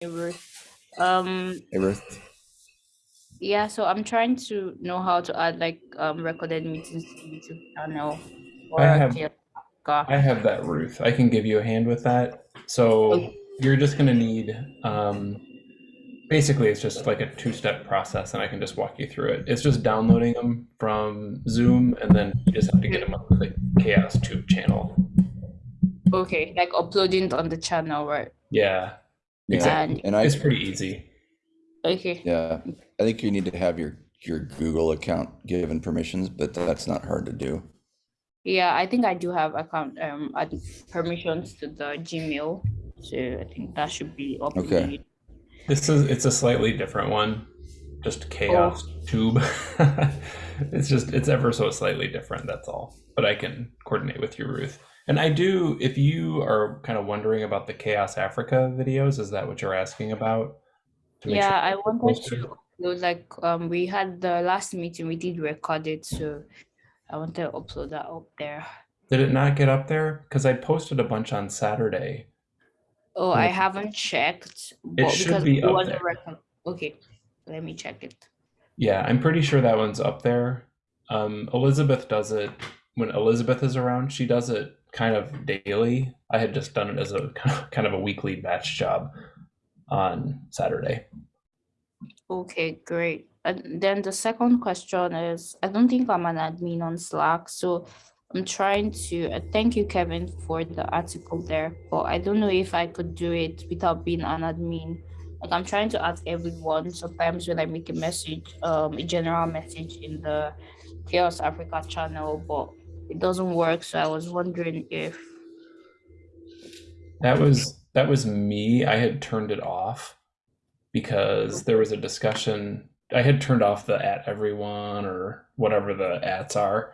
Hey, Ruth. Um, Hey, Ruth. yeah, so I'm trying to know how to add like um recorded meetings to YouTube channel or I have- I have that, Ruth. I can give you a hand with that. So Okay. you're just gonna need, um, basically, it's just like a two-step process, and I can just walk you through it. It's just downloading them from Zoom, and then you just have to get them up to the Chaos Tube channel. Okay, like uploading it on the channel, right? Yeah, Yeah, exactly. And I, It's pretty easy. Okay. yeah, I think you need to have your, your Google account given permissions, but that's not hard to do. Yeah, I think I do have account um add permissions to the Gmail, so I think that should be up. Okay. This is it's a slightly different one, just Chaos Tube. it's just it's ever so slightly different. That's all. But I can coordinate with you, Ruth. And I do. If you are kind of wondering about the Chaos Africa videos, is that what you're asking about? Yeah, sure I wanted to upload like um we had the last meeting we did record it, so I want to upload that up there. Did it not get up there? Because I posted a bunch on Saturday. Oh, I haven't checked, but should be up there. Okay, let me check it. Yeah, I'm pretty sure that one's up there. Um, Elizabeth does it when Elizabeth is around. She does it kind of daily. I had just done it as a kind of, a weekly batch job on Saturday. Okay, great. And then the second question is, I don't think I'm an admin on Slack, so I'm trying to, uh, thank you, Kevin, for the article there, but I don't know if I could do it without being an admin. Like I'm trying to ask everyone, sometimes when I make a message, um, a general message in the Chaos Africa channel, but it doesn't work, so I was wondering if, That was that was me. I had turned it off because there was a discussion. I had turned off the at everyone or whatever the ats are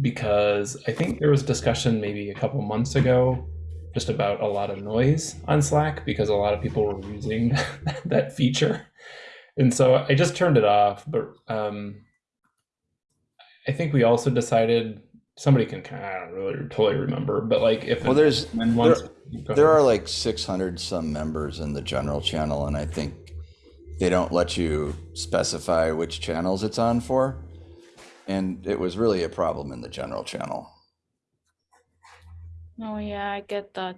because I think there was discussion maybe a couple months ago just about a lot of noise on Slack because a lot of people were using that feature. And so I just turned it off, but um, I think we also decided somebody can kind of I don't really totally remember, but like if Well, there's, there, there are like six hundred some members in the general channel, and I think they don't let you specify which channels it's on for. And it was really a problem in the general channel. oh yeah, I get that.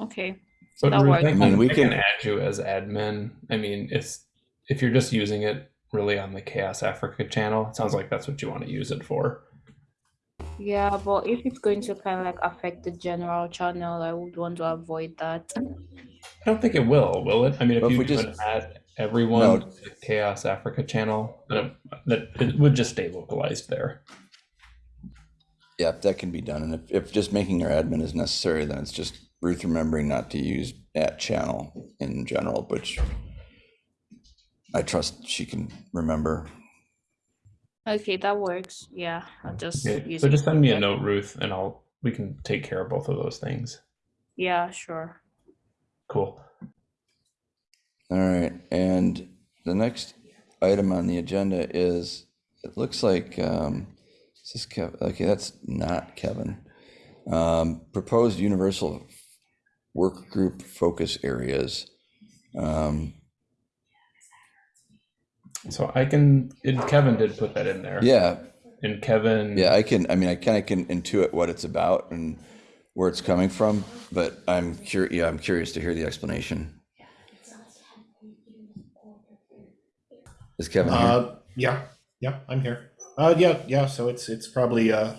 Okay, But that Ruth, works. I I mean, we I can can- add you as admin. I mean, it's if you're just using it really on the Chaos Africa channel, it sounds like that's what you want to use it for. Yeah, but if it's going to kind of like affect the general channel, I would want to avoid that. I don't think it will, will it? I mean, if Well, if you we just just- add everyone No. to the Chaos Africa channel, then it, that it would just stay localized there. Yeah, that can be done. And if, if just making your admin is necessary, then it's just Ruth remembering not to use at channel in general, which I trust she can remember. Okay, that works. Yeah, I'll just Okay, use So just send me a note, Ruth, and I'll we can take care of both of those things. Yeah, sure. Cool. All right, and the next item on the agenda is, it looks like, um, is this Kev, okay, that's not Kevin. Um, proposed universal work group focus areas. Um, So I can. It, Kevin did put that in there. yeah, And Kevin. yeah, I can, I mean, I kind of can intuit what it's about and where it's coming from, but I'm curious, yeah, I'm curious to hear the explanation. Is Kevin here? Uh, yeah, yeah, I'm here. Uh, yeah, yeah. So it's it's probably uh,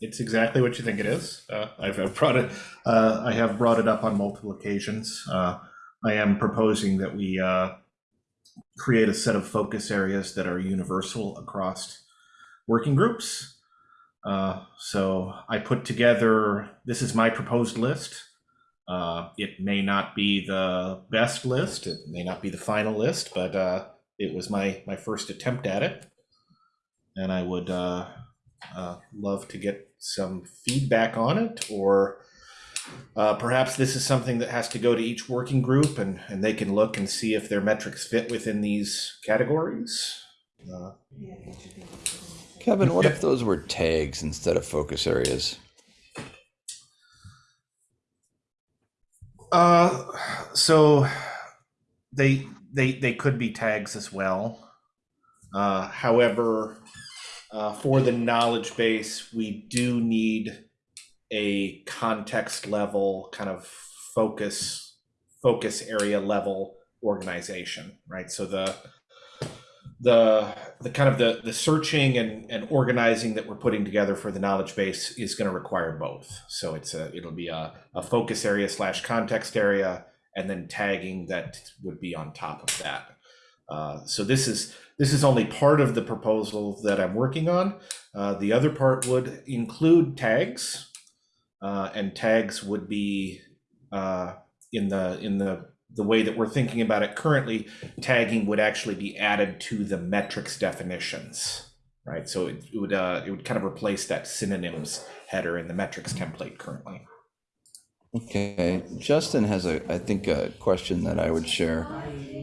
it's exactly what you think it is. Uh, I've, I've brought it. Uh, I have brought it up on multiple occasions. Uh, I am proposing that we uh, create a set of focus areas that are universal across working groups. Uh, so I put together. This is my proposed list. Uh, it may not be the best list. It may not be the final list, but uh, it was my my first attempt at it and i would uh, uh, love to get some feedback on it or uh, perhaps this is something that has to go to each working group and, and they can look and see if their metrics fit within these categories uh, Kevin, what if those were tags instead of focus areas? uh, so they they they could be tags as well. Uh, however, uh, for the knowledge base, we do need a context level kind of focus focus area level organization, right? So the the the kind of the the searching and and organizing that we're putting together for the knowledge base is going to require both. So it's a it'll be a, a focus area slash context area, and then tagging that would be on top of that. Uh, so this is this is only part of the proposal that I'm working on. Uh, the other part would include tags, uh, and tags would be uh, in the in the the way that we're thinking about it currently. Tagging would actually be added to the metrics definitions, right? So it, it would uh, it would kind of replace that synonyms header in the metrics template currently. Okay, Justin has a, I think, a question that I would share,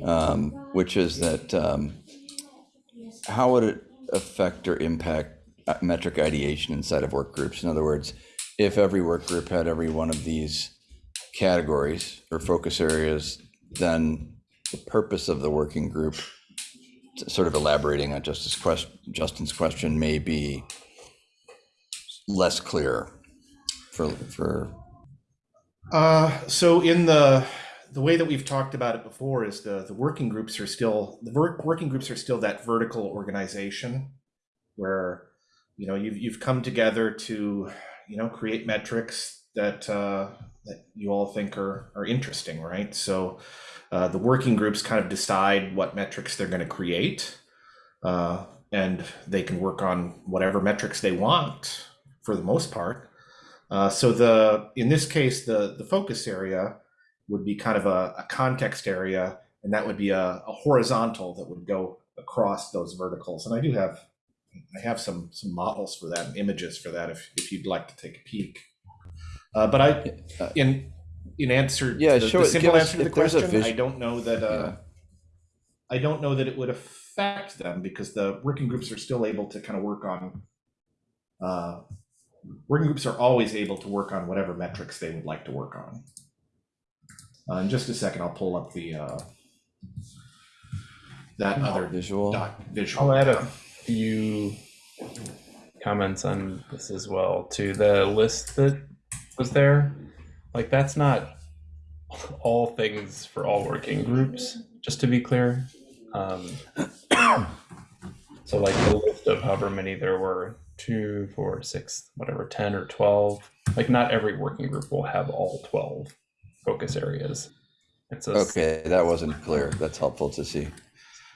um, which is that um, how would it affect or impact uh, metric ideation inside of work groups? In other words, if every work group had every one of these categories or focus areas, then the purpose of the working group, sort of elaborating on Justice quest, Justin's question, may be less clear for for Uh, so in the the way that we've talked about it before is the the working groups are still the work, working groups are still that vertical organization where you know you've you've come together to you know create metrics that uh, that you all think are are interesting, right? So uh, the working groups kind of decide what metrics they're going to create, uh, and they can work on whatever metrics they want for the most part. Uh, so the in this case, the the focus area would be kind of a, a context area, and that would be a, a, horizontal that would go across those verticals. And I do have I have some some models for that and images for that if if you'd like to take a peek. Uh, but I in in answer Yeah, to the, show the simple give us- answer to the if there's a question, vis- I don't know that uh, Yeah. I don't know that it would affect them because the working groups are still able to kind of work on uh, working groups are always able to work on whatever metrics they would like to work on. Uh, in just a second, I'll pull up the uh, that other visual. doc visual. I'll add a few comments on this as well to the list that was there. Like that's not all things for all working groups, just to be clear. Um, so like the list of however many there were, two, four, six, whatever, 10 or 12, like not every working group will have all 12 focus areas. It's a Okay, that wasn't clear. That's helpful to see.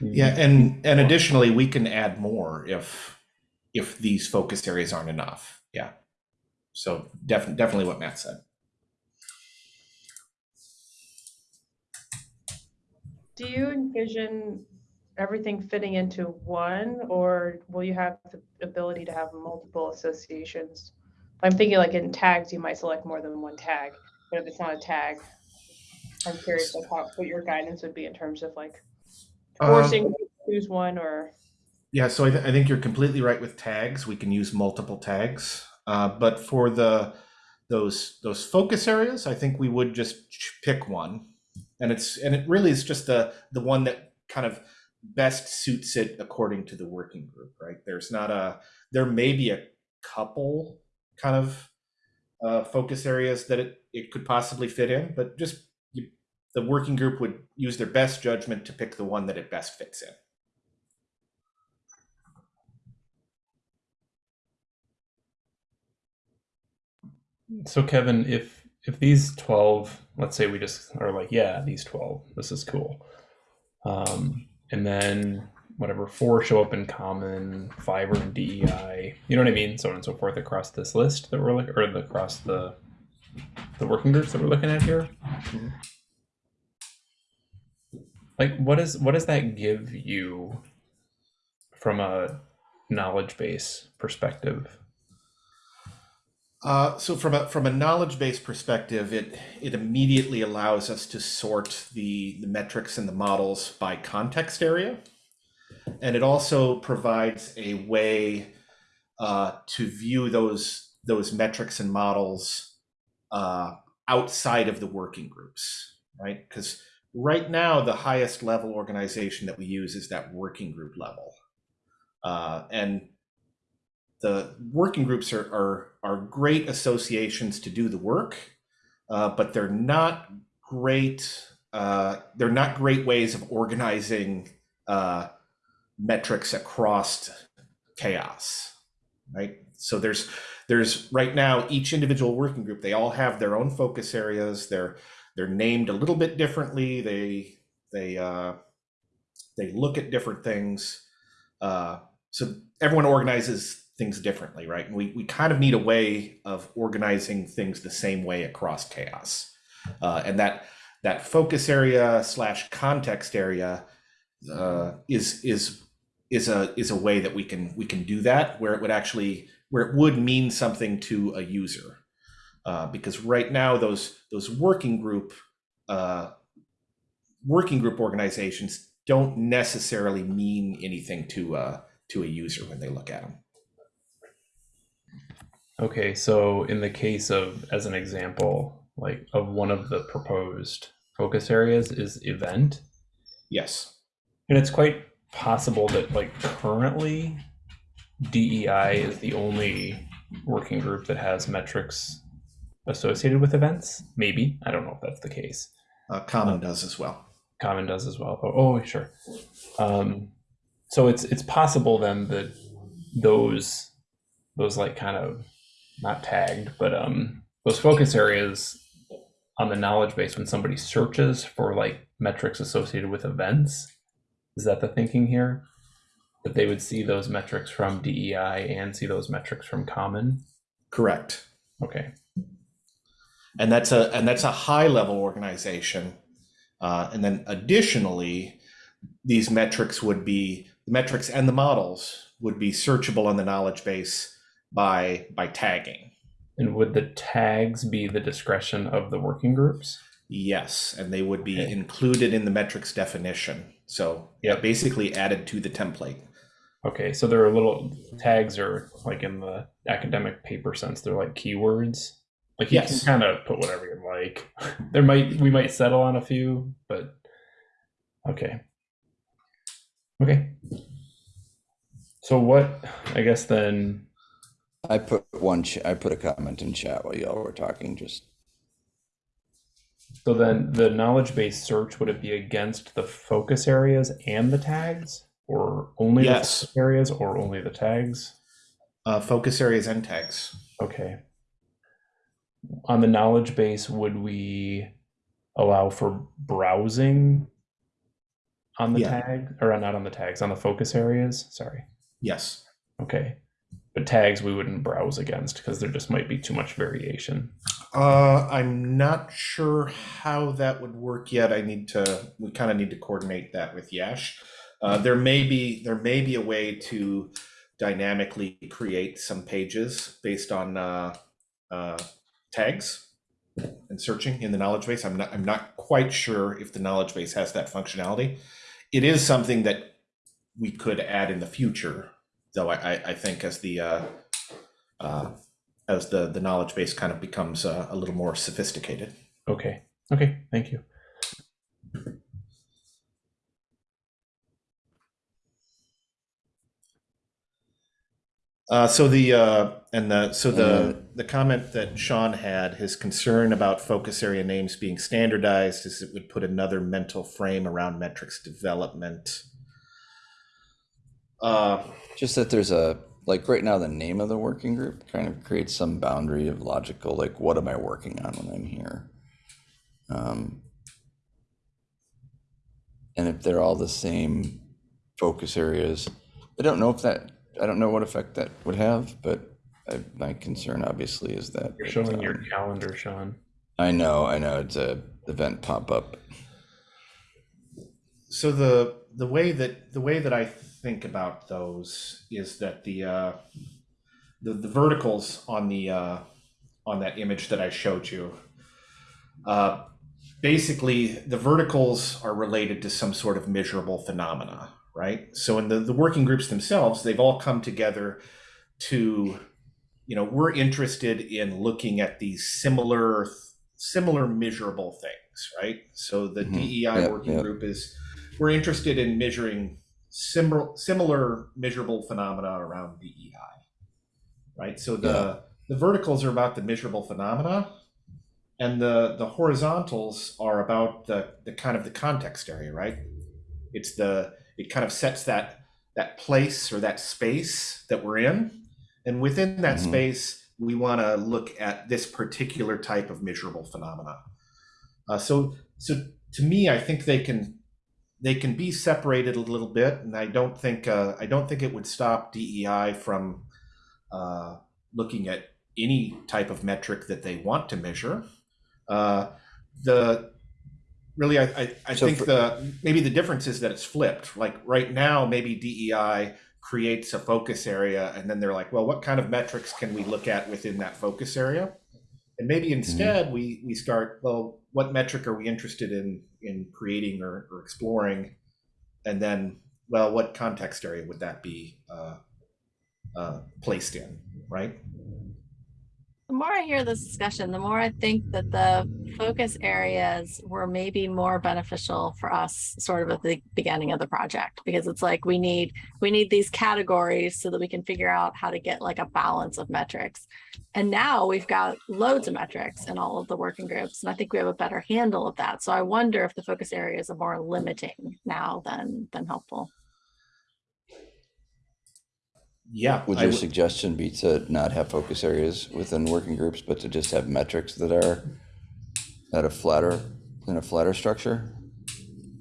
Mm-hmm. Yeah, and and additionally, we can add more if if these focus areas aren't enough. Yeah. So definitely, definitely what Matt said. Do you envision everything fitting into one, or will you have the ability to have multiple associations? I'm thinking like in tags, you might select more than one tag, but if it's not a tag, I'm curious like how, what your guidance would be in terms of like forcing you to choose one or Yeah, so I, th- I think you're completely right with tags. We can use multiple tags, uh, but for the those those focus areas, I think we would just pick one, and it's and it really is just the the one that kind of best suits it according to the working group, right? There's not a there may be a couple kind of uh, focus areas that it it could possibly fit in, but just the working group would use their best judgment to pick the one that it best fits in. So Kevin, if if these twelve, let's say we just are like, yeah, these twelve, this is cool, um, and then whatever four show up in common, five are in DEI, you know what I mean, so on and so forth across this list that we're looking, or across the the working groups that we're looking at here. Like, what is what does that give you from a knowledge base perspective? Uh, so from a from a knowledge base perspective, it it immediately allows us to sort the the metrics and the models by context area, and it also provides a way uh, to view those those metrics and models uh, outside of the working groups, right? Because right now, the highest level organization that we use is that working group level. Uh, and the working groups are, are, are great associations to do the work, uh, but they're not great. Uh, they're not great ways of organizing uh, metrics across chaos, right? So there's there's right now each individual working group they all have their own focus areas. They're they're named a little bit differently. They they uh, they look at different things. Uh, so everyone organizes things differently, right? And we we kind of need a way of organizing things the same way across chaos, uh, and that that focus area slash context area uh, is is is a is a way that we can we can do that where it would actually where it would mean something to a user uh, because right now those those working group uh, working group organizations don't necessarily mean anything to uh, to a user when they look at them. Okay, so in the case of, as an example, like of one of the proposed focus areas is event, Yes. and it's quite possible that like currently DEI is the only working group that has metrics associated with events. Maybe I don't know if that's the case. Uh, Common does as well. Common does as well. Oh, oh sure. Um, so it's it's possible then that those those like kind of not tagged, but um those focus areas on the knowledge base when somebody searches for like metrics associated with events, is that the thinking here? That they would see those metrics from DEI and see those metrics from Common. Correct. Okay. And that's a and that's a high level organization uh, and then additionally these metrics would be the metrics and the models would be searchable on the knowledge base by by tagging And would the tags be the discretion of the working groups? yes and they would be Okay. included in the metrics definition so yeah basically added to the template Okay, so there are little tags are like in the academic paper sense, they're like keywords. Like you Yes. can kind of put whatever you like. there might we might settle on a few, but okay. Okay. So what I guess then I put one, ch- I put a comment in chat while y'all were talking, just, so then the knowledge base search would it be against the focus areas and the tags or only Yes. the focus areas or only the tags? uh, focus areas and tags Okay. On the knowledge base, would we allow for browsing on the Yeah. tag or not on the tags, on the focus areas? Sorry. yes Okay. But tags we wouldn't browse against because there just might be too much variation. uh, i'm not sure how that would work yet i need to we kind of need to coordinate that with yash uh, there may be there may be a way to dynamically create some pages based on uh, uh, tags and searching in the knowledge base i'm not i'm not quite sure if the knowledge base has that functionality it is something that we could add in the future though i i, think as the uh, uh, as the the knowledge base kind of becomes uh, a little more sophisticated Okay. Okay. Thank you. Uh, so the uh, and the so the Mm. the comment that Sean had, his concern about focus area names being standardized, is it would put another mental frame around metrics development. Uh, just that there's a, like, right now, the name of the working group kind of creates some boundary of logical, like, what am I working on when I'm here? Um, And if they're all the same focus areas, I don't know if that, I don't know what effect that would have, but I, my concern obviously is that. You're it, showing your um, calendar, Sean. I know, I know, it's a event pop-up. so the the way that the way that I think about those is that the uh, the the verticals on the uh, on that image that I showed you. Uh, basically, the verticals are related to some sort of measurable phenomena, right? So in the the working groups themselves, they've all come together to, you know, we're interested in looking at these similar similar measurable things right? So the Mhm. DEI Yep, working yep. group is we're interested in measuring similar similar measurable phenomena around DEI, right? So the Yeah. the verticals are about the measurable phenomena, and the the horizontals are about the the kind of the context area, right? It's the it kind of sets that that place or that space that we're in, and within that Mhm. space, we want to look at this particular type of measurable phenomena. Uh, so so to me, I think they can they can be separated a little bit, and I don't think uh, I don't think it would stop DEI from uh, looking at any type of metric that they want to measure. Uh, the really, I I, I So think for- the maybe the difference is that it's flipped. Like right now, maybe DEI creates a focus area, and then they're like, well, what kind of metrics can we look at within that focus area? And maybe instead we we start, well, what metric are we interested in in creating or, or exploring? And then, well, what context area would that be uh, uh, placed in, right? The more I hear this discussion, the more I think that the focus areas were maybe more beneficial for us sort of at the beginning of the project because it's like we need we need these categories so that we can figure out how to get like a balance of metrics. And now we've got loads of metrics in all of the working groups and I think we have a better handle of that. So I wonder if the focus areas are more limiting now than than helpful. Yeah. Would your would- suggestion be to not have focus areas within working groups, but to just have metrics that are at a flatter, in a flatter structure?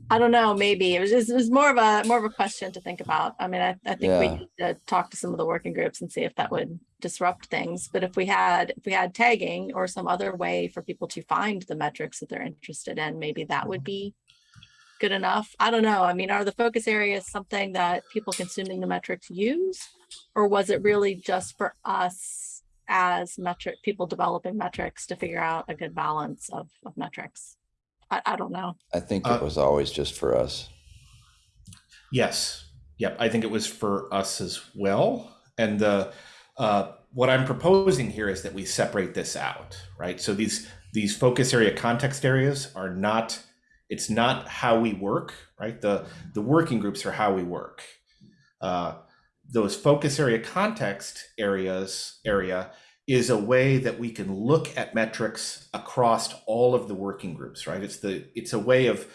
I don't know, maybe it was just, it was more of a, more of a question to think about. I mean, I, I think we need to talk to some of the working groups and see if that would disrupt things. But if we had, if we had tagging or some other way for people to find the metrics that they're interested in, maybe that would be good enough. I don't know. I mean, are the focus areas something that people consuming the metrics use? Or was it really just for us as metric, people developing metrics to figure out a good balance of, of metrics? I, I don't know. I think Uh, it was always just for us. Yes. Yep. I think it was for us as well. And the uh, what I'm proposing here is that we separate this out, right? So these these focus area context areas are not. It's not how we work, right? The the working groups are how we work. Uh, those focus area context areas area is a way that we can look at metrics across all of the working groups, right? It's the it's a way of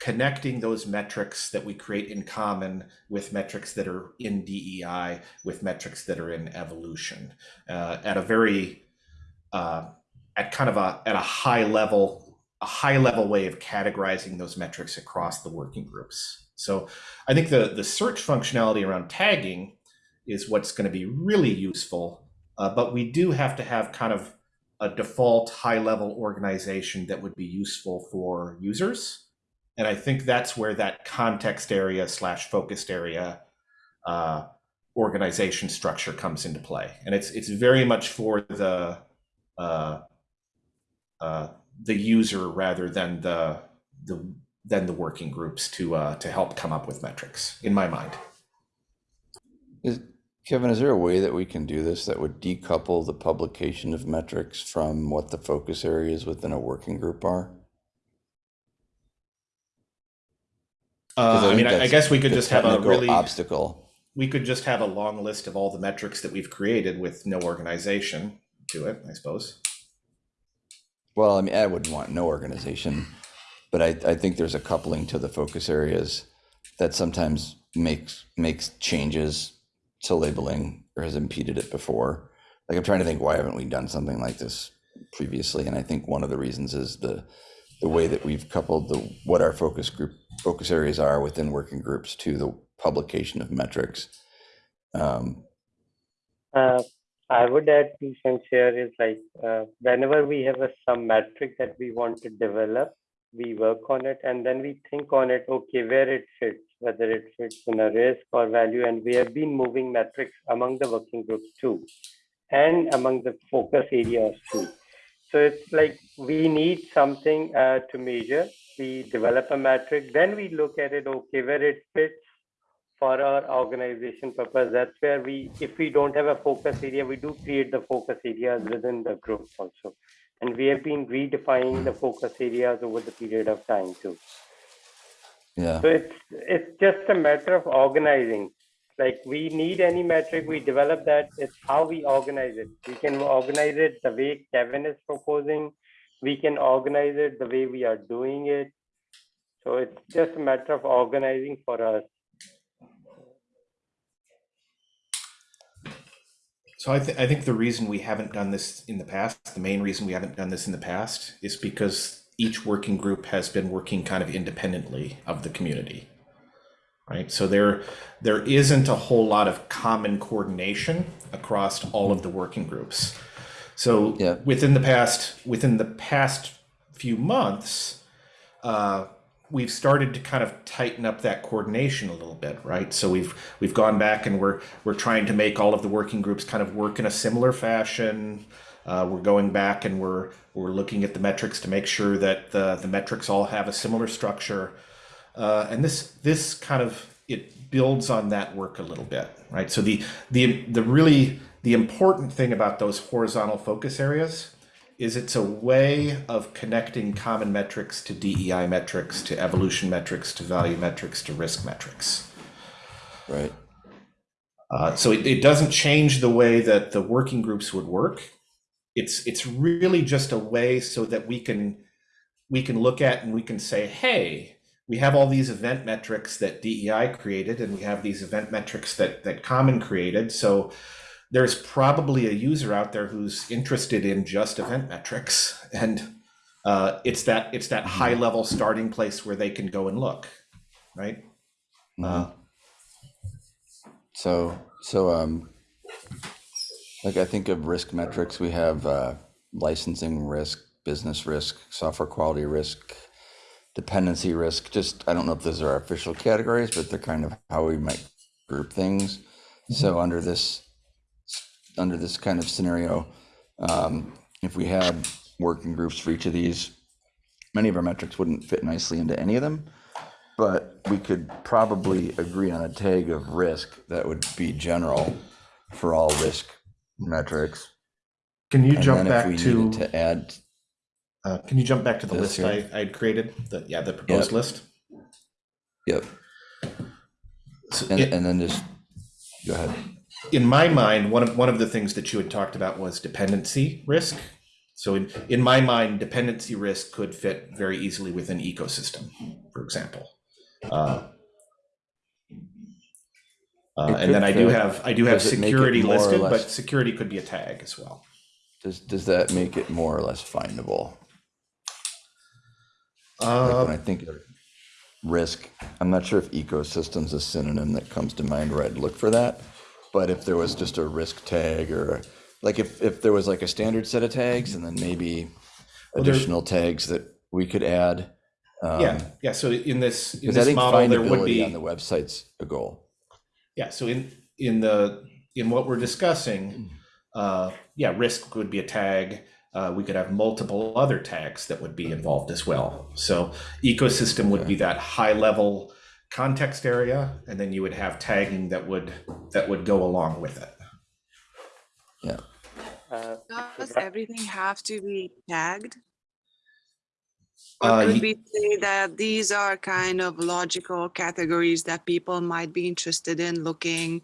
connecting those metrics that we create in common with metrics that are in DEI, with metrics that are in evolution, uh, at a very, uh, at kind of a at a high level, a high level way of categorizing those metrics across the working groups. So I think the the search functionality around tagging is what's going to be really useful, uh, but we do have to have kind of a default high level organization that would be useful for users. And I think that's where that context area slash focused area uh, organization structure comes into play. And it's it's very much for the uh, uh, the user rather than the the than the working groups to uh, to help come up with metrics. In my mind, Kevin, is there a way that we can do this that would decouple the publication of metrics from what the focus areas within a working group are? uh, I mean, I, I guess we could just have a really obstacle. we could just have a long list of all the metrics that we've created with no organization to it. I suppose. Well, I mean, I wouldn't want no organization, but I, I think there's a coupling to the focus areas that sometimes makes makes changes to labeling or has impeded it before. Like I'm trying to think, why haven't we done something like this previously? And I think one of the reasons is the the way that we've coupled the what our focus group focus areas are within working groups to the publication of metrics. Um, Uh, I would add two cents here is like uh, whenever we have a some metric that we want to develop, we work on it and then we think on it, okay, where it fits, whether it fits in a risk or value. And we have been moving metrics among the working groups too, and among the focus areas too. So it's like we need something uh, to measure. We develop a metric, then we look at it, okay, where it fits for our organization purpose. That's where we, if we don't have a focus area, we do create the focus areas within the group also. And we have been redefining the focus areas over the period of time too. Yeah, So it's it's just a matter of organizing. Like we need any metric, we develop that. It's how we organize it. We can organize it the way Kevin is proposing. We can organize it the way we are doing it. So it's just a matter of organizing for us. So I, th- I think the reason we haven't done this in the past, the main reason we haven't done this in the past, is because each working group has been working kind of independently of the community. Right, so there there isn't a whole lot of common coordination across all of the working groups. So Yeah. within the past within the past few months, uh, we've started to kind of tighten up that coordination a little bit, right? So we've we've gone back and we're we're trying to make all of the working groups kind of work in a similar fashion. Uh, we're going back and we're we're looking at the metrics to make sure that the the metrics all have a similar structure. Uh, and this this kind of it builds on that work a little bit, right? So the the the really the important thing about those horizontal focus areas is it's a way of connecting common metrics to DEI metrics, to evolution metrics, to value metrics, to risk metrics. right. Uh, so it, it doesn't change the way that the working groups would work. It's it's really just a way so that we can we can look at and we can say, hey, we have all these event metrics that DEI created, and we have these event metrics that that Common created. So there's probably a user out there who's interested in just event metrics, and uh, it's that it's that high level starting place where they can go and look, right? Uh, So, so, um, like I think of risk metrics, we have, uh, licensing risk, business risk, software quality risk, dependency risk, just, I don't know if those are our official categories, but they're kind of how we might group things. So under this, under this kind of scenario, um, if we had working groups for each of these, many of our metrics wouldn't fit nicely into any of them. But we could probably agree on a tag of risk that would be general for all risk metrics. Can you And jump then if back to, needed To add, uh, can you jump back to the This list I, here? I had created? The, yeah, the proposed list? yep, So and, in, and then just, go ahead. in my mind, one of, one of the things that you had talked about was dependency risk. So in, in my mind, dependency risk could fit very easily within ecosystem, for example. Uh, uh, and then I do have, I do have Does it make it security listed, but security could be a tag as well. Does, does that make it more or less findable? Like when I Uh, think of risk, I'm not sure if ecosystem's a synonym that comes to mind where I'd look for that. But if there was just a risk tag or like if, if there was like a standard set of tags and then maybe Well, additional tags that we could add. um, yeah, yeah, so in this, in this model, there would be. on the website's a goal. Yeah, so in, in the, in what we're discussing, uh, yeah, risk would be a tag. Uh, we could have multiple other tags that would be involved as well. So ecosystem would be that high level context area, and then you would have tagging that would, that would go along with it. Yeah, Uh, Does everything have to be tagged? Uh, Or could ye- we say that these are kind of logical categories that people might be interested in looking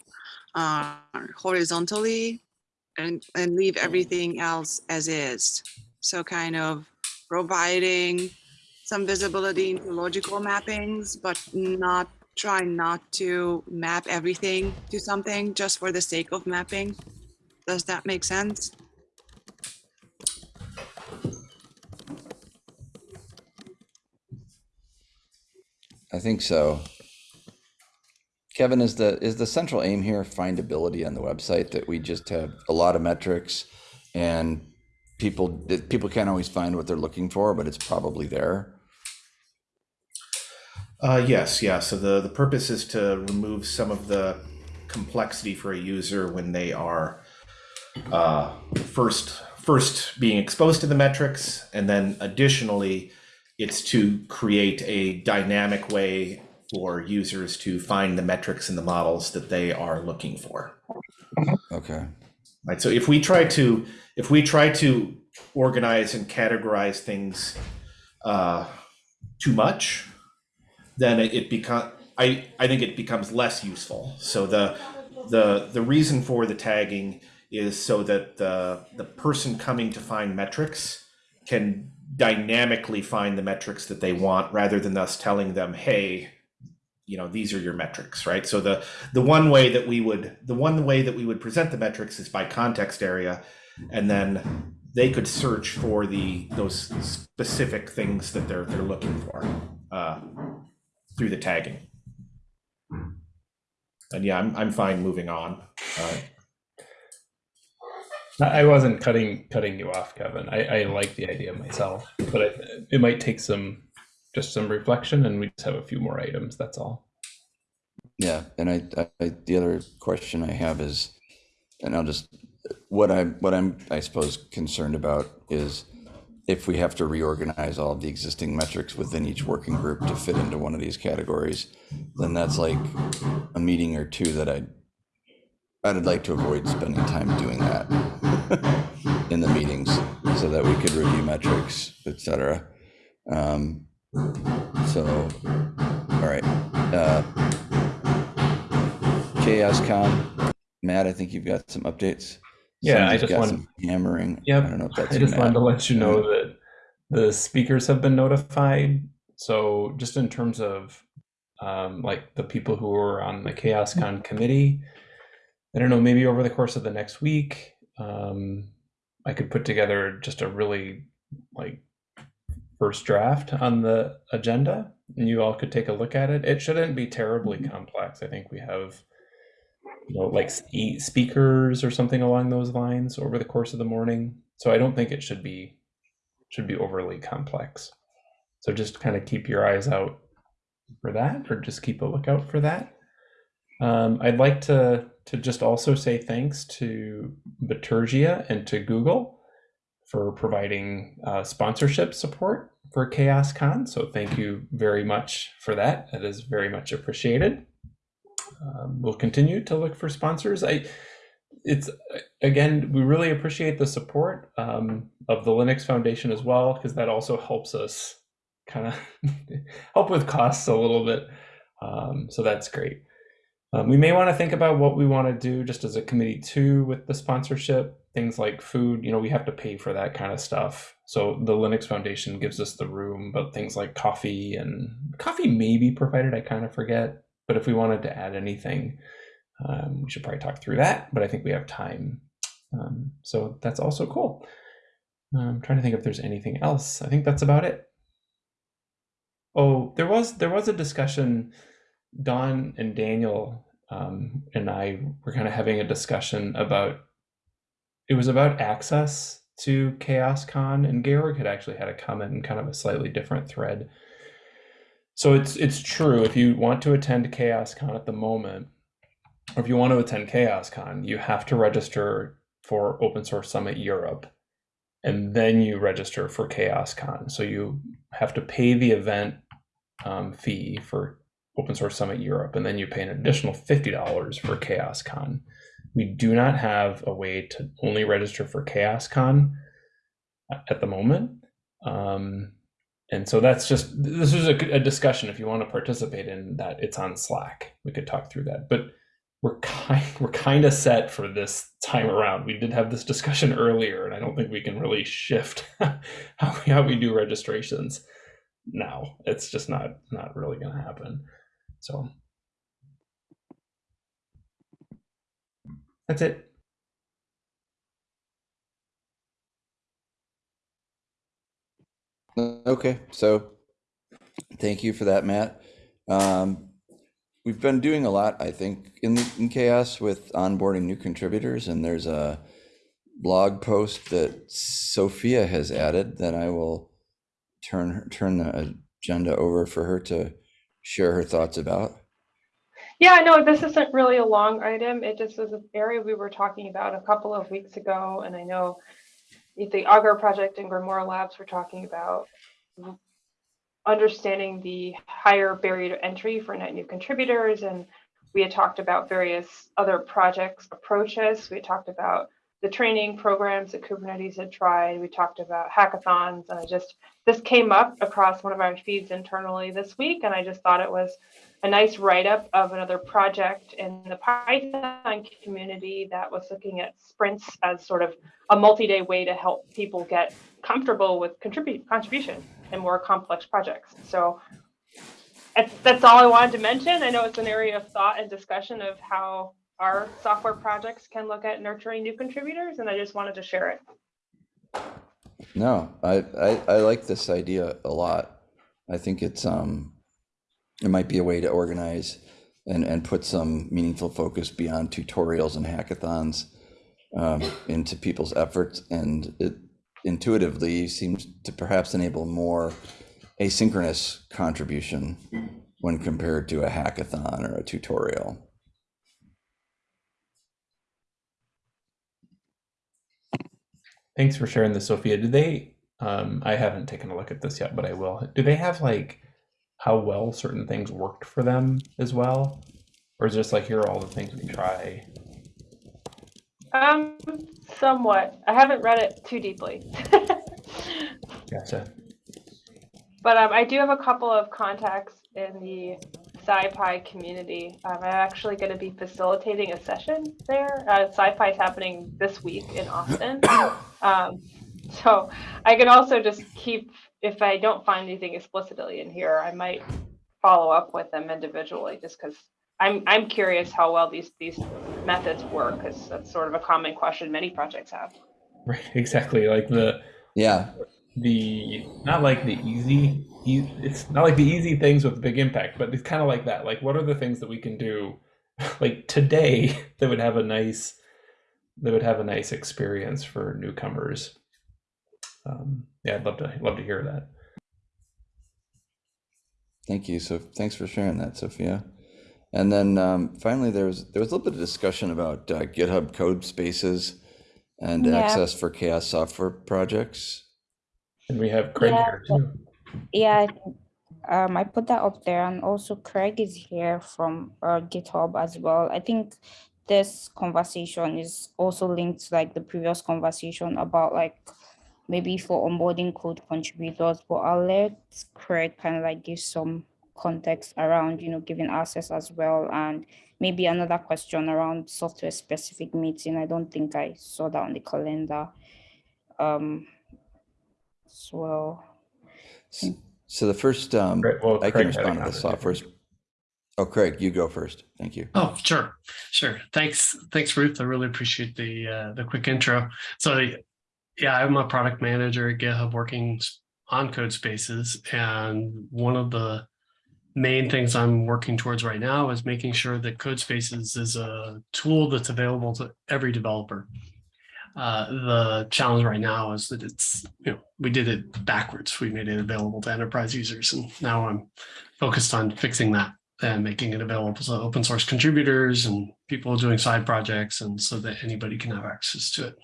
uh, horizontally and, and leave everything else as is? So kind of providing some visibility into logical mappings, but not trying not to map everything to something just for the sake of mapping. Does that make sense? I think so. Kevin, is the, is the central aim here findability on the website that we just have a lot of metrics and people, people can't always find what they're looking for, but it's probably there? Uh, yes, yeah. So the, the purpose is to remove some of the complexity for a user when they are uh, first first being exposed to the metrics, and then additionally, it's to create a dynamic way for users to find the metrics and the models that they are looking for. Okay, Right. So if we try to if we try to organize and categorize things uh, too much, then it, it become I, I think it becomes less useful. So the the the reason for the tagging is so that the the person coming to find metrics can dynamically find the metrics that they want rather than us telling them, hey, you know, these are your metrics, right? So the the one way that we would the one way that we would present the metrics is by context area, and then they could search for the those specific things that they're they're looking for uh, through the tagging. And yeah, I'm I'm fine moving on. Uh, I I wasn't cutting cutting you off, Kevin. I, I like the idea myself, but I, it might take some just some reflection, and we just have a few more items. That's all. Yeah, and I, I, the other question I have is, and I'll just, what I'm, what I'm, I suppose, concerned about is if we have to reorganize all of the existing metrics within each working group to fit into one of these categories, then that's like a meeting or two that I'd, I'd like to avoid spending time doing that in the meetings so that we could review metrics, et cetera. Um, so, all right. Uh, ChaosCon, Matt, I think you've got some updates. Yeah, I Somebody's just got want- hammering. Yep. I don't know if that's I just wanted to let you know that the speakers have been notified. So just in terms of um, like the people who are on the ChaosCon committee, I don't know, maybe over the course of the next week, um, I could put together just a really like first draft on the agenda and you all could take a look at it. It shouldn't be terribly complex. I think we have you know, like eight speakers or something along those lines over the course of the morning. So I don't think it should be should be overly complex. So just kind of keep your eyes out for that, or just keep a lookout for that. Um, I'd like to to just also say thanks to Bitergia and to Google for providing uh, sponsorship support for ChaosCon. So thank you very much for that. That is very much appreciated um, we'll continue to look for sponsors. I, it's again, we really appreciate the support um, of the Linux Foundation as well, because that also helps us kind of help with costs a little bit. Um, so that's great. Um, we may want to think about what we want to do just as a committee too with the sponsorship. Things like food, you know, we have to pay for that kind of stuff. So the Linux Foundation gives us the room, but things like coffee and coffee may be provided. I kind of forget. But if we wanted to add anything, um, we should probably talk through that. But I think we have time. Um, so that's also cool. I'm trying to think if there's anything else. I think that's about it. Oh, there was there was a discussion. Don and Daniel um, and I were kind of having a discussion about. It was about access to Chaos Con, and Georg had actually had a comment in kind of a slightly different thread. So it's it's true. If you want to attend Chaos Con at the moment, or if you want to attend Chaos Con, you have to register for Open Source Summit Europe, and then you register for Chaos Con. So you have to pay the event um, fee for Open Source Summit Europe, and then you pay an additional fifty dollars for ChaosCon. We do not have a way to only register for ChaosCon at the moment. Um, and so that's just this is a, a discussion if you want to participate in that. It's on slack. We could talk through that. But we're kind we're kind of set for this time around. We did have this discussion earlier and i don't think we can really shift how we, how we do registrations now. It's just not not really going to happen so that's it Okay, so thank you for that, Matt. Um, we've been doing a lot, I think, in in chaos with onboarding new contributors, and there's a blog post that Sophia has added that I will turn turn the agenda over for her to share her thoughts about. Yeah, no, this isn't really a long item. It just was an area we were talking about a couple of weeks ago, and I know the Augur project and Grimoire Labs were talking about understanding the higher barrier to entry for net new contributors, and we had talked about various other projects approaches. We talked about the training programs that Kubernetes had tried. We talked about hackathons, and I just this came up across one of our feeds internally this week, and I just thought it was a nice write-up of another project in the Python community that was looking at sprints as sort of a multi-day way to help people get comfortable with contribute contribution in more complex projects. So that's all I wanted to mention. I know it's an area of thought and discussion of how our software projects can look at nurturing new contributors, and I just wanted to share it. No, I, I, I like this idea a lot. I think it's, um, it might be a way to organize and, and put some meaningful focus beyond tutorials and hackathons um, into people's efforts. And it intuitively seems to perhaps enable more asynchronous contribution when compared to a hackathon or a tutorial. Thanks for sharing this, Sophia. Do they? Um, I haven't taken a look at this yet, but I will. Do they have like how well certain things worked for them as well, or is it just like here are all the things we try? Um, somewhat. I haven't read it too deeply. Gotcha. But um, I do have a couple of contacts in the SciPy community. Um, I'm actually going to be facilitating a session there. Uh, SciPy is happening this week in Austin. Um, so I can also just keep, if I don't find anything explicitly in here, I might follow up with them individually just because I'm, I'm curious how well these, these methods work because that's sort of a common question many projects have. Right. Exactly. Like the Yeah, the not like the easy e- it's not like the easy things with big impact but it's kind of like that like what are the things that we can do like today that would have a nice that would have a nice experience for newcomers um, yeah i'd love to love to hear that Thank you. So thanks for sharing that, Sophia. And then um, finally, there was there was a little bit of discussion about uh, GitHub Codespaces and Yeah. access for CHAOSS software projects. And we have craig Yeah, here too Yeah, I um, I put that up there, and also Craig is here from uh, GitHub as well. I think this conversation is also linked to like the previous conversation about like maybe for onboarding code contributors, but I'll let Craig kind of like give some context around, you know, giving access as well, and maybe another question around software specific meeting. I don't think I saw that on the calendar. Um, as well. So the first, um, Great. Well, I Craig can respond to the comment. software. Oh, Craig, you go first. Thank you. Oh, sure, sure. Thanks, thanks, Ruth. I really appreciate the uh, the quick intro. So, yeah, I'm a product manager at GitHub working on Codespaces, and one of the main things I'm working towards right now is making sure that Codespaces is a tool that's available to every developer. Uh, the challenge right now is that it's, you know, we did it backwards. We made it available to enterprise users, and now I'm focused on fixing that and making it available to open source contributors and people doing side projects and so that anybody can have access to it.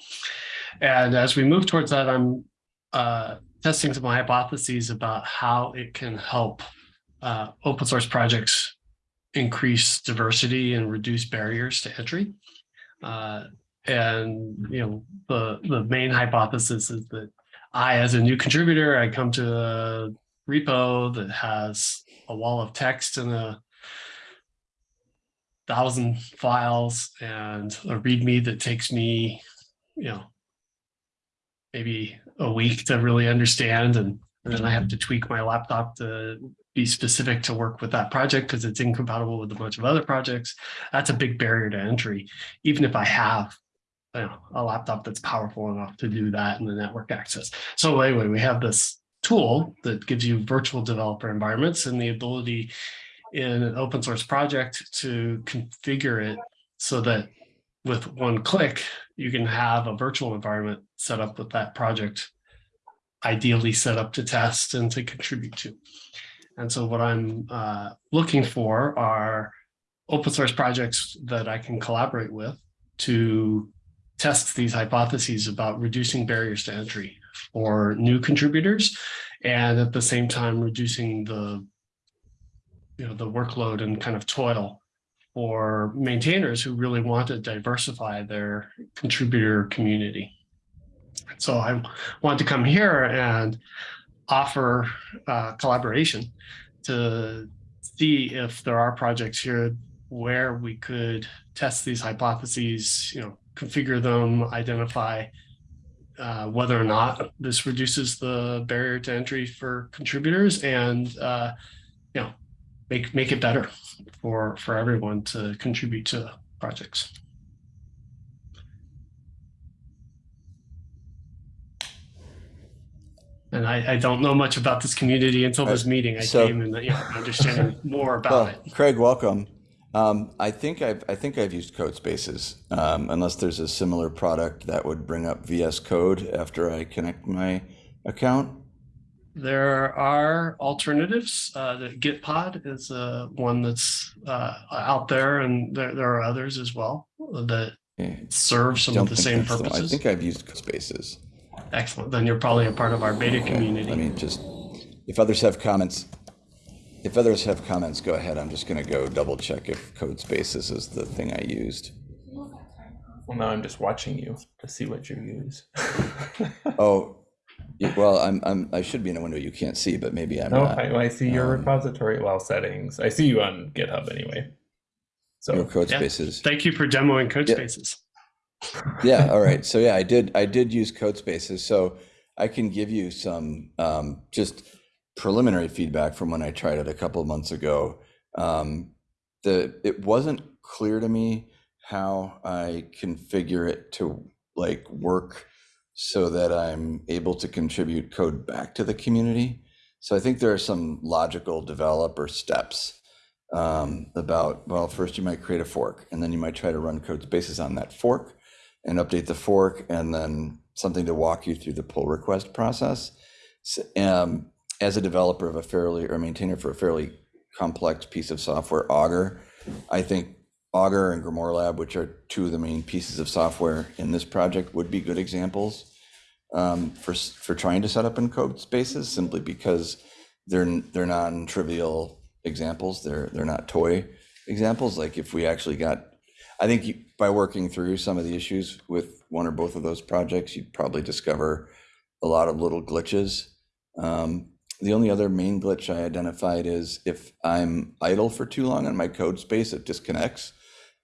And as we move towards that, I'm uh, testing some hypotheses about how it can help uh, open source projects increase diversity and reduce barriers to entry. Uh, and you know the the main hypothesis is that I, as a new contributor, I come to a repo that has a wall of text and a thousand files and a README that takes me, you know, maybe a week to really understand. And, and then I have to tweak my laptop to be specific to work with that project because it's incompatible with a bunch of other projects. That's a big barrier to entry, even if I have you know, a laptop that's powerful enough to do that and the network access. So anyway, we have this tool that gives you virtual developer environments and the ability in an open source project to configure it so that with one click, you can have a virtual environment set up with that project, ideally set up to test and to contribute to. And so what I'm uh, looking for are open source projects that I can collaborate with to test these hypotheses about reducing barriers to entry for new contributors and at the same time reducing the you know the workload and kind of toil for maintainers who really want to diversify their contributor community. So I want to come here and offer uh, collaboration to see if there are projects here where we could test these hypotheses, you know, configure them, identify uh, whether or not this reduces the barrier to entry for contributors and uh, you know make make it better for for everyone to contribute to projects. And I, I don't know much about this community until this meeting. I so- came and you know, understanding more about Well, it. Craig, welcome. Um, I think I've I think I've used Codespaces, um, unless there's a similar product that would bring up VS Code after I connect my account. There are alternatives. Uh, the Gitpod is uh, one that's uh, out there, and there, there are others as well that Yeah, serve some of the same purposes. the. I think I've used Codespaces. Excellent. Then you're probably a part of our beta Okay, community. Let me just, if others have comments, if others have comments, go ahead. I'm just gonna go double check if Codespaces is the thing I used. Well, now I'm just watching you to see what you use. Oh, well, I'm, I'm, I should be in a window you can't see, but maybe I'm no, not. I, I see your Um, repository well settings. I see you on GitHub anyway. Your So Code Yeah. Spaces. Thank you for demoing Code Yeah. Spaces. Yeah, all right. So yeah, I did I did use Codespaces. So I can give you some um, just preliminary feedback from when I tried it a couple of months ago. Um, the it wasn't clear to me how I configure it to like work so that I'm able to contribute code back to the community. So I think there are some logical developer steps um, about, well, first you might create a fork and then you might try to run Codespaces on that fork and update the fork and then something to walk you through the pull request process. S- Um, as a developer of a fairly, or maintainer for a fairly complex piece of software, Augur, I think Augur and GrimoireLab, which are two of the main pieces of software in this project, would be good examples um, for, for trying to set up in Codespaces, simply because they're, they're non-trivial examples. They're, they're not toy examples. Like if we actually got I think by working through some of the issues with one or both of those projects, you'd probably discover a lot of little glitches. Um, the only other main glitch I identified is if I'm idle for too long on my code space, it disconnects.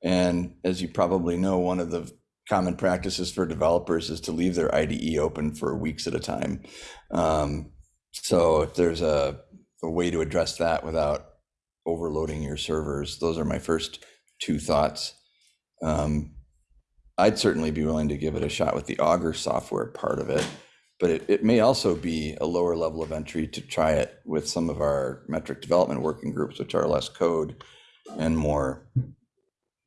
And as you probably know, one of the common practices for developers is to leave their IDE open for weeks at a time. Um, so if there's a, a way to address that without overloading your servers, those are my first two thoughts. Um, I'd certainly be willing to give it a shot with the Augur software part of it, but it, it may also be a lower level of entry to try it with some of our metric development working groups, which are less code and more,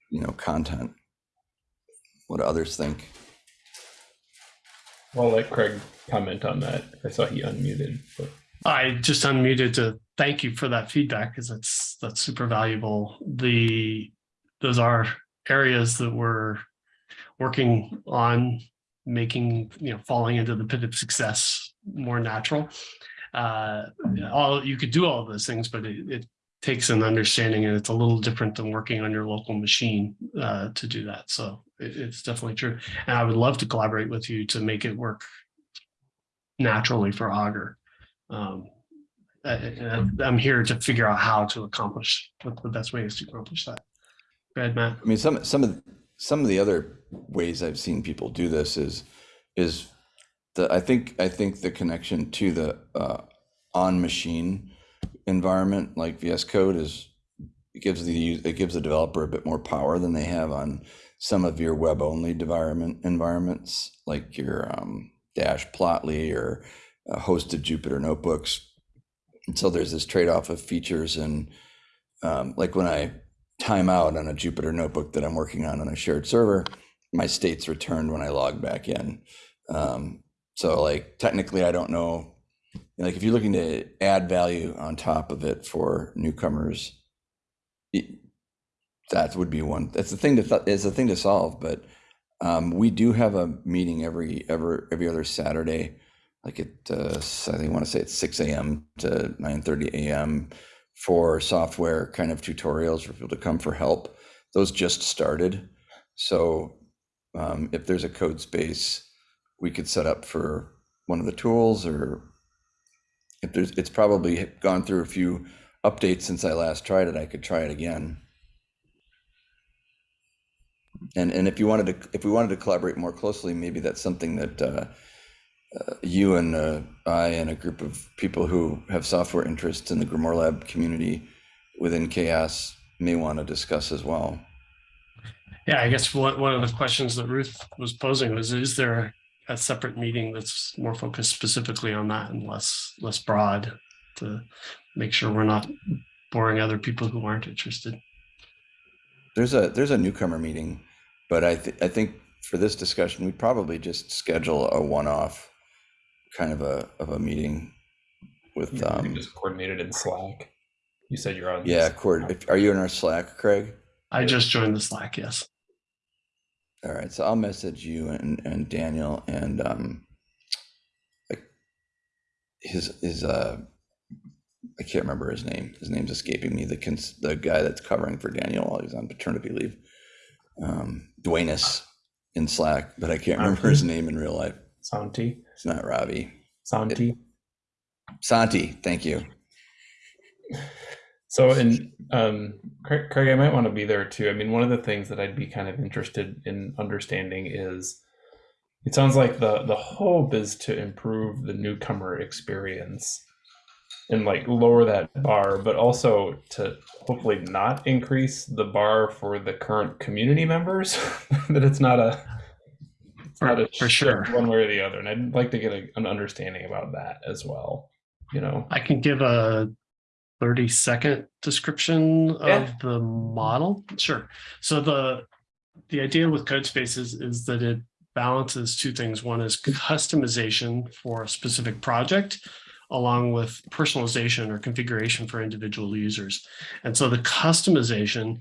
you know, content. What do others think? I'll let Craig comment on that. I saw he unmuted. But I just unmuted to thank you for that feedback because that's that's super valuable. The those are areas that we're working on making you know falling into the pit of success more natural. Uh, all you could do all of those things, but it, it takes an understanding, and it's a little different than working on your local machine uh, to do that. So it, it's definitely true, and I would love to collaborate with you to make it work naturally for Augur um, I, I'm here to figure out how to accomplish what the best way is to accomplish that. Go ahead, Matt. I mean, some some of some of the other ways I've seen people do this is is the I think I think the connection to the uh, on machine environment like VS Code is it gives the it gives the developer a bit more power than they have on some of your web only environment environments like your um, Dash Plotly or uh, hosted Jupyter notebooks. And so there's this trade off of features and um, like when I time out on a Jupyter notebook that I'm working on on a shared server, my state's returned when I log back in. Um, so like technically, I don't know. Like if you're looking to add value on top of it for newcomers, it, that would be one. That's the thing to th- is the thing to solve. But um, we do have a meeting every ever every other Saturday, like at uh, I think I want to say it's 6 a.m. to 9:30 a.m for software kind of tutorials for people to come for help. those just started. So um, if there's a code space we could set up for one of the tools or if there's, it's probably gone through a few updates since I last tried it, I could try it again. And, and if you wanted to, if we wanted to collaborate more closely, maybe that's something that uh, uh, you and uh, I and a group of people who have software interests in the GrimoireLab community within CHAOSS may want to discuss as well. Yeah, I guess one, one of the questions that Ruth was posing was, is there a separate meeting that's more focused specifically on that and less, less broad to make sure we're not boring other people who aren't interested? There's a there's a newcomer meeting, but I th- I think for this discussion we probably just schedule a one-off kind of a of a meeting with You um just coordinated in Slack. You said you're on. yeah, Cord. If, are you in our Slack, Craig? I just joined the Slack, yes. All right, so I'll message you and, and Daniel and um like his his uh I can't remember his name. His name's escaping me. The cons- the guy that's covering for Daniel while he's on paternity leave. Um Dwayne's in Slack, but I can't remember his name in real life. Santi. It's not Robbie. Santi. Santi, thank you. So, and um, Craig, Craig, I might want to be there too. I mean, one of the things that I'd be kind of interested in understanding is it sounds like the the hope is to improve the newcomer experience and like lower that bar, but also to hopefully not increase the bar for the current community members. that it's not a For- for sure. one way or the other, and I'd like to get a, an understanding about that as well. You know, I can give a 30 second description of the model. Sure. So the the idea with Codespaces is that it balances two things. One is customization for a specific project along with personalization or configuration for individual users. And so the customization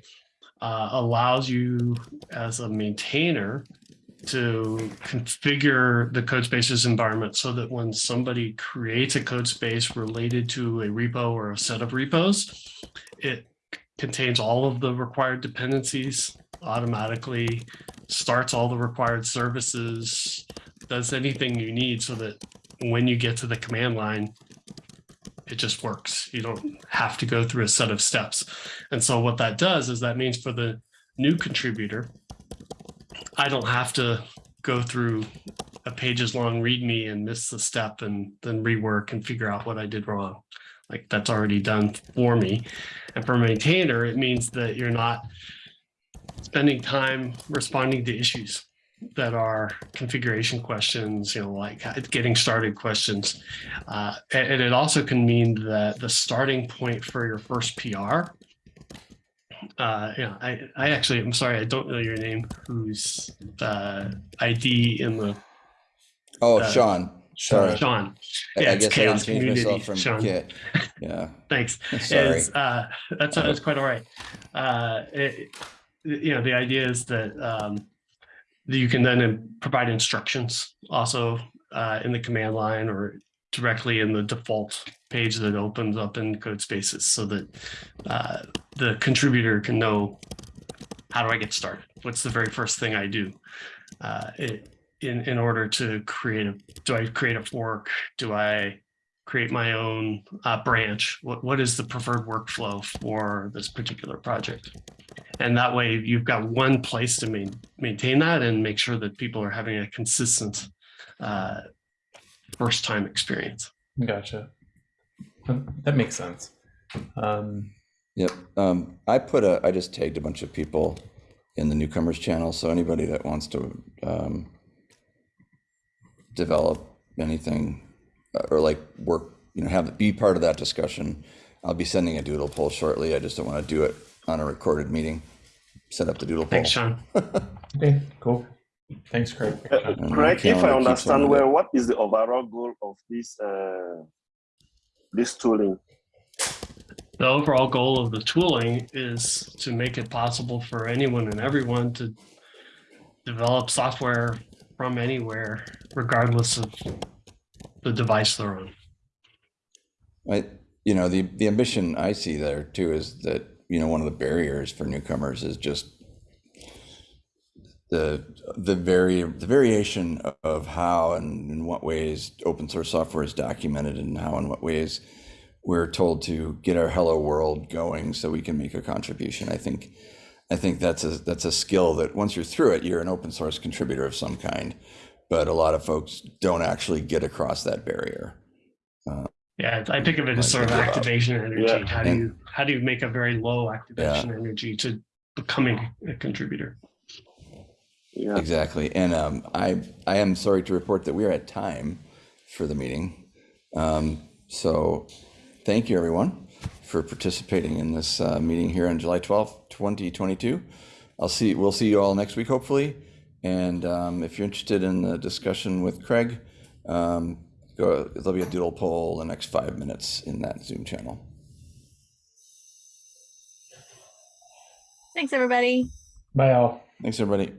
uh, allows you as a maintainer to configure the Codespaces environment so that when somebody creates a code space related to a repo or a set of repos, it contains all of the required dependencies automatically, starts all the required services, does anything you need so that when you get to the command line, it just works. You don't have to go through a set of steps. And so what that does is that means for the new contributor, I don't have to go through a pages long readme and miss the step and then rework and figure out what I did wrong. Like that's already done for me. And for a maintainer, it means that you're not spending time responding to issues that are configuration questions, you know, like getting started questions. Uh, and, and it also can mean that the starting point for your first PR uh yeah i i actually i'm sorry i don't know your name whose uh id in the Oh, Uh, Sean. Sorry. sean yeah, I it's guess CHAOSS Community, myself from Sean. Kit. Yeah, thanks sorry. is uh that's that's quite all right uh it, you know the idea is that um that you can then provide instructions also uh in the command line or directly in the default page that opens up in Codespaces so that uh the contributor can know how do I get started? What's the very first thing I do? Uh, it, in, in order to create a, do I create a fork? Do I create my own uh, branch? What, what is the preferred workflow for this particular project? And that way you've got one place to main, maintain that and make sure that people are having a consistent uh, first time experience. gotcha. That makes sense. Um, Yep. Um, I put a, I just tagged a bunch of people in the newcomers channel. So anybody that wants to um, develop anything uh, or like work, you know, have be part of that discussion, I'll be sending a doodle poll shortly. I just don't want to do it on a recorded meeting. Set up the doodle poll. Thanks, Sean. okay, cool. Thanks, Craig. And my Craig, if I understand well, what is the overall goal of this uh, this tooling? The overall goal of the tooling is to make it possible for anyone and everyone to develop software from anywhere, regardless of the device they're on. I, you know, the, the ambition I see there too is that, you know, one of the barriers for newcomers is just the the vari the variation of how and in what ways open source software is documented and how and what ways we're told to get our hello world going so we can make a contribution. I think I think that's a that's a skill that once you're through it, you're an open source contributor of some kind. But a lot of folks don't actually get across that barrier. Yeah, I um, think of it as sort of Like, activation energy. Yeah. How do And- you how do you make a very low activation energy to becoming a contributor? Yeah. Exactly. And um, I, I am sorry to report that we are at time for the meeting. Um, so thank you, everyone, for participating in this uh, meeting here on July 12th, 2022. I'll see, we'll see you all next week, hopefully. And um, if you're interested in the discussion with Craig, um, go, there'll be a doodle poll the next five minutes in that Zoom channel. Thanks, everybody. Bye all. Thanks, everybody.